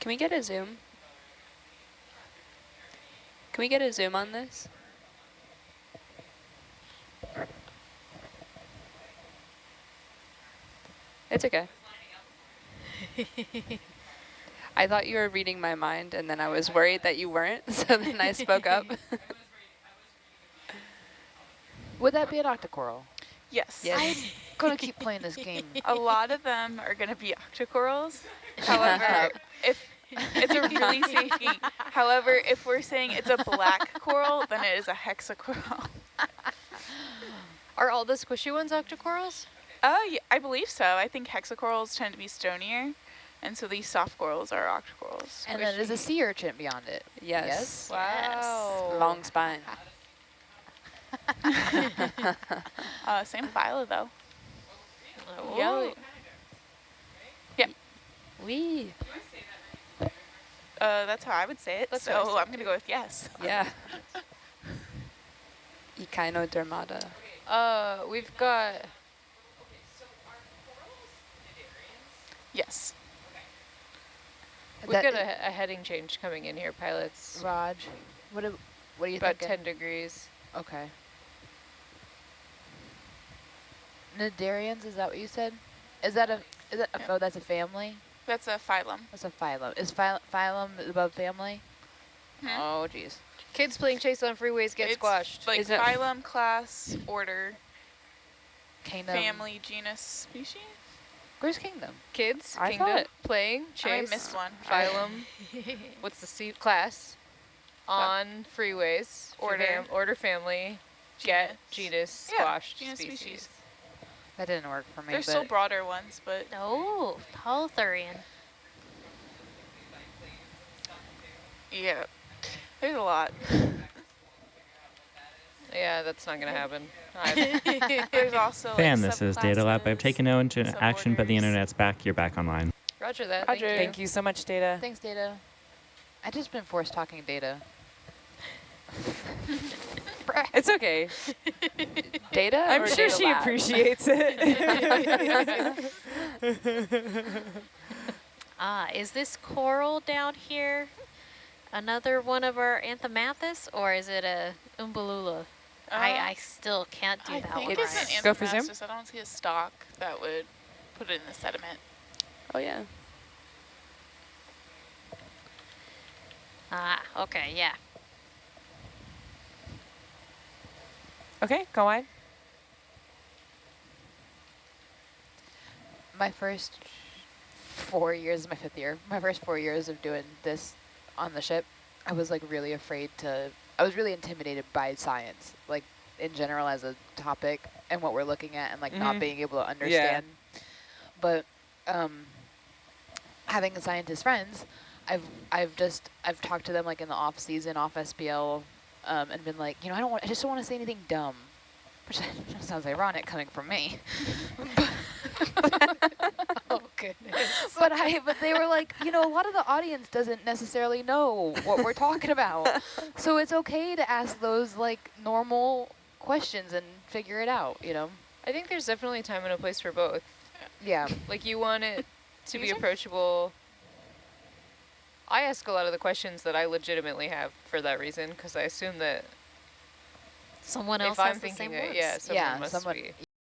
Can we get a zoom? Can we get a zoom on this? It's okay. I thought you were reading my mind and then I was worried that you weren't, so then I spoke up. Would that be an octocoral? Yes. Yes. I'm gonna keep playing this game. A lot of them are going to be octocorals. However, if it's a really safe game. However, if we're saying it's a black coral, then it is a hexacoral. Are all the squishy ones octocorals? Oh, yeah, I believe so. I think hexacorals tend to be stonier, and so these soft corals are octocorals. And then there's a sea urchin beyond it. yes. Wow. Long spine. Uh, same phyla, though. Oh. Yeah. Yeah, Wee. uh, that's how I would say it. That's I so said I'm going to go with yes. Yeah. Echinodermata. Uh, we've got Yes. we've That got a heading change coming in here, pilots. Raj, what do, what do you About think? 10 degrees. Okay. Cnidarians, is that what you said? Is that a, is that, a, oh, that's a family? That's a phylum. That's a phylum. Is phy phylum above family? Hmm. Oh, jeez. Kids playing chase on freeways get It's squashed. Like Is it- phylum, class, order, Kingdom. family, genus, species. Where's kingdom? Kids, I kingdom, playing, I missed one. phylum. What's the C class? On freeways, Order. fam- order family, get, genus, Yeah, squashed, genus, species. species. That didn't work for me. There's still broader ones, but Oh, holothurian. yeah, there's a lot. Yeah, that's not going to happen. There's also Fan, like this is Data Lab. I've taken no into action, but the internet's back. You're back online. Roger that. Roger. Thank you. Thank you so much, Data. Thanks, Data. I've just been forced talking data. It's okay. Data I'm or sure data she lab? appreciates it. Ah, is this coral down here another one of our Anthomastus, or is it a Umbellula? I, Uh, I still can't do I that think one it's right. an Go for zoom. I don't see a stalk that would put it in the sediment. Oh yeah. Ah, okay, yeah. Okay, go on. My first four years, my fifth year, my first four years of doing this on the ship, I was like really afraid to, I was really intimidated by science, like in general as a topic and what we're looking at and like not Mhm. being able to understand. But um, having scientist friends, I've I've just I've talked to them like in the off season, off SPL, um, and been like, you know, I don't want, I just don't want to say anything dumb, which sounds ironic coming from me. Oh, goodness. but I but they were like, you know, a lot of the audience doesn't necessarily know what we're talking about. So it's okay to ask those like normal questions and figure it out, you know? I think there's definitely a time and a place for both. Yeah. Like you want it to be approachable. I ask a lot of the questions that I legitimately have for that reason because I assume that Someone if else I'm has the thinking same that, words. yeah, someone yeah, must someone be.